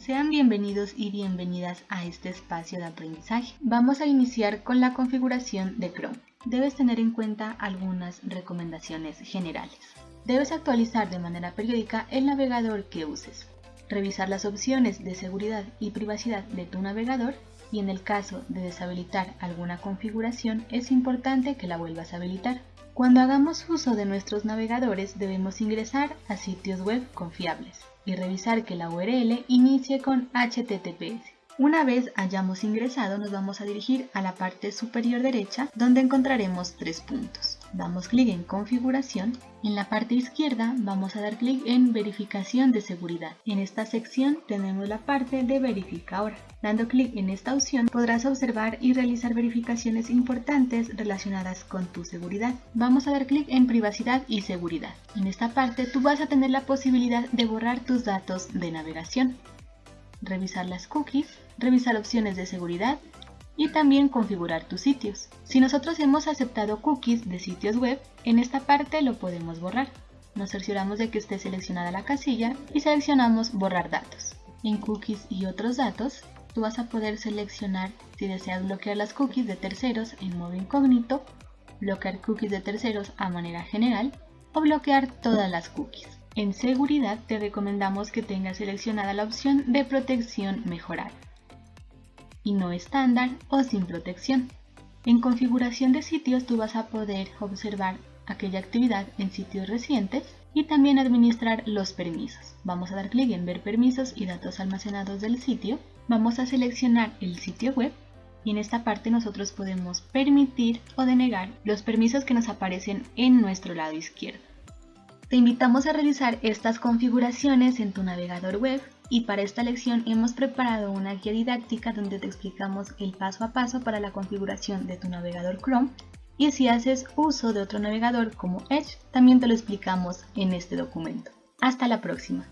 Sean bienvenidos y bienvenidas a este espacio de aprendizaje. Vamos a iniciar con la configuración de Chrome. Debes tener en cuenta algunas recomendaciones generales. Debes actualizar de manera periódica el navegador que uses. Revisar las opciones de seguridad y privacidad de tu navegador y en el caso de deshabilitar alguna configuración es importante que la vuelvas a habilitar. Cuando hagamos uso de nuestros navegadores debemos ingresar a sitios web confiables y revisar que la URL inicie con HTTPS. Una vez hayamos ingresado nos vamos a dirigir a la parte superior derecha donde encontraremos tres puntos. Damos clic en configuración. En la parte izquierda vamos a dar clic en verificación de seguridad. En esta sección tenemos la parte de verifica ahora. Dando clic en esta opción podrás observar y realizar verificaciones importantes relacionadas con tu seguridad. Vamos a dar clic en privacidad y seguridad. En esta parte tú vas a tener la posibilidad de borrar tus datos de navegación revisar las cookies, revisar opciones de seguridad y también configurar tus sitios. Si nosotros hemos aceptado cookies de sitios web, en esta parte lo podemos borrar. Nos cercioramos de que esté seleccionada la casilla y seleccionamos borrar datos. En cookies y otros datos, tú vas a poder seleccionar si deseas bloquear las cookies de terceros en modo incógnito, bloquear cookies de terceros a manera general o bloquear todas las cookies. En seguridad te recomendamos que tengas seleccionada la opción de protección mejorar y no estándar o sin protección. En configuración de sitios tú vas a poder observar aquella actividad en sitios recientes y también administrar los permisos. Vamos a dar clic en ver permisos y datos almacenados del sitio. Vamos a seleccionar el sitio web y en esta parte nosotros podemos permitir o denegar los permisos que nos aparecen en nuestro lado izquierdo. Te invitamos a realizar estas configuraciones en tu navegador web y para esta lección hemos preparado una guía didáctica donde te explicamos el paso a paso para la configuración de tu navegador Chrome y si haces uso de otro navegador como Edge, también te lo explicamos en este documento. Hasta la próxima.